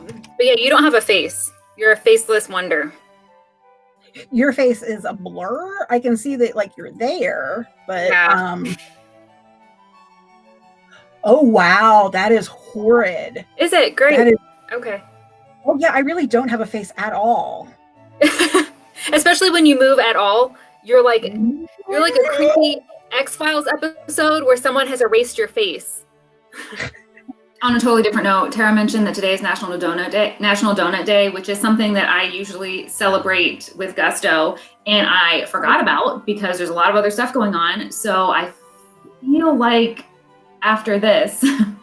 Um, but yeah, you don't have a face. You're a faceless wonder. Your face is a blur. I can see that like you're there, but Yeah. um Oh wow, that is horrid. Is it great? Is okay. Oh yeah, I really don't have a face at all. Especially when you move at all, you're like you're like a creepy X Files episode where someone has erased your face. On a totally different note, Tara mentioned that today is National Donut Day, National Donut Day, which is something that I usually celebrate with gusto, and I forgot about because there's a lot of other stuff going on. So I feel like after this, I'm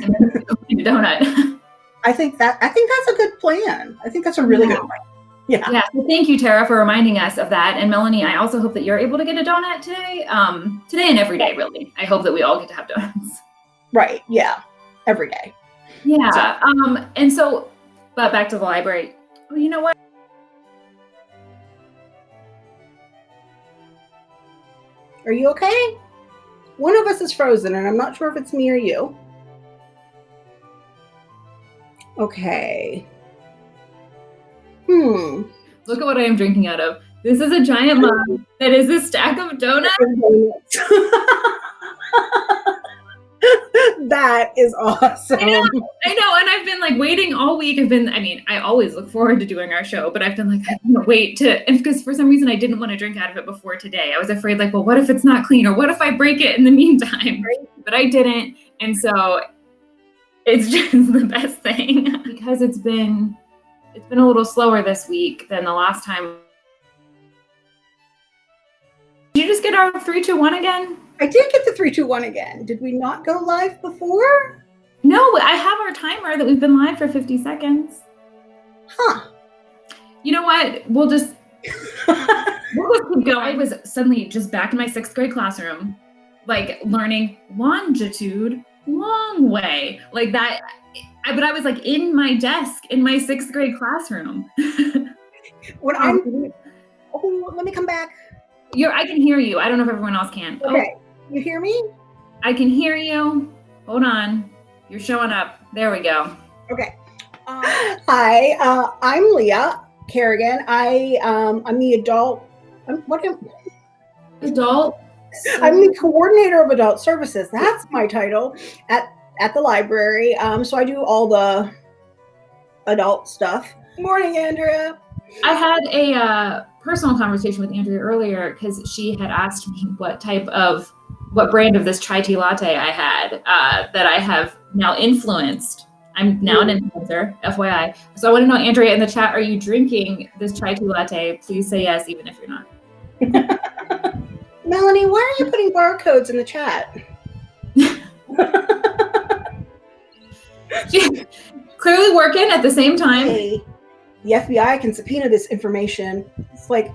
gonna go eat a donut. I think that I think that's a good plan. I think that's a really Yeah. good plan. Yeah. Yeah, so thank you, Tara, for reminding us of that. And Melanie, I also hope that you're able to get a donut today. Um, today and every day, really. I hope that we all get to have donuts. Right. Yeah. Every day. Yeah. Um, and so, but back to the library. Oh, you know what? Are you okay? One of us is frozen, and I'm not sure if it's me or you. Okay. Hmm. Look at what I am drinking out of. This is a giant mug that is a stack of donuts. that is awesome. I know, I know, and I've been like waiting all week. I've been, I mean, I always look forward to doing our show, but I've been like, I can't wait to, because for some reason I didn't want to drink out of it before today. I was afraid, like, well, what if it's not clean, or what if I break it in the meantime? But I didn't, and so it's just the best thing because it's been, it's been a little slower this week than the last time. Did you just get our three, two, one again? I did get the three, two, one again. Did we not go live before? No, I have our timer that we've been live for 50 seconds. Huh. You know what? We'll just we'll just keep going. I was suddenly just back in my sixth grade classroom, like learning longitude, long way, like that. I, but I was like in my desk in my sixth grade classroom. When I'm oh. oh, let me come back. You're, I can hear you. I don't know if everyone else can. Oh, Okay. You hear me? I can hear you. Hold on. You're showing up. There we go. Okay. Uh, hi, uh, I'm Leah Kerrigan. I um, I'm the adult. I'm, what am, Adult. I'm the coordinator of adult services. That's my title at at the library. Um, so I do all the adult stuff. Morning, Andrea. I had a uh, personal conversation with Andrea earlier because she had asked me what type of, what brand of this chai tea latte I had uh, that I have now influenced. I'm now an influencer, FYI. So I want to know, Andrea, in the chat, are you drinking this chai tea latte? Please say yes, even if you're not. Melanie, why are you putting barcodes in the chat? Clearly working at the same time. Hey, the FBI can subpoena this information. It's like,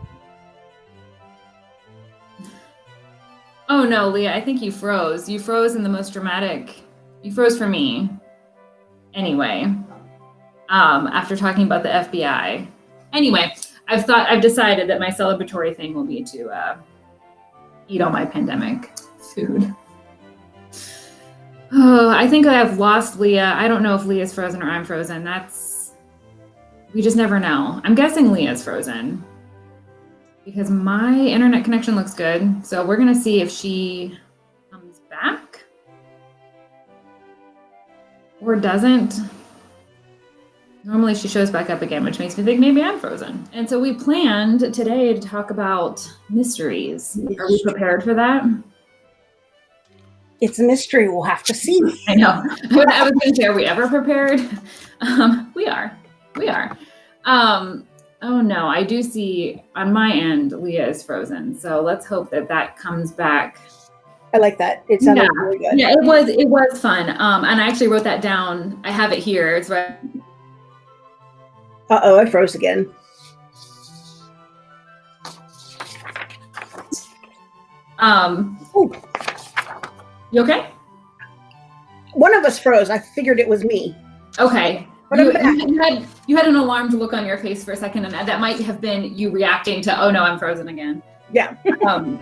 Oh no, Leah, I think you froze. You froze in the most dramatic. You froze for me. Anyway, um, after talking about the FBI. Anyway, I've thought I've decided that my celebratory thing will be to uh, eat all my pandemic food. Oh, I think I've lost Leah. I don't know if Leah's frozen or I'm frozen. That's we just never know. I'm guessing Leah's frozen because my internet connection looks good. So we're gonna see if she comes back or doesn't. Normally she shows back up again, which makes me think maybe I'm frozen. And so we planned today to talk about mysteries. Are we prepared for that? it's a mystery. We'll have to see. I know. I was going to say, are we ever prepared? Um, we are. We are. Um, oh no, I do see on my end Leah is frozen. So let's hope that that comes back. I like that. It sounded Yeah. really good. Yeah, it was it was fun. Um, and I actually wrote that down. I have it here. It's right. Uh oh, I froze again. Um, Ooh. you okay? One of us froze. I figured it was me. Okay. You, you had you had an alarmed look on your face for a second, and that might have been you reacting to, "Oh no, I'm frozen again." Yeah. um,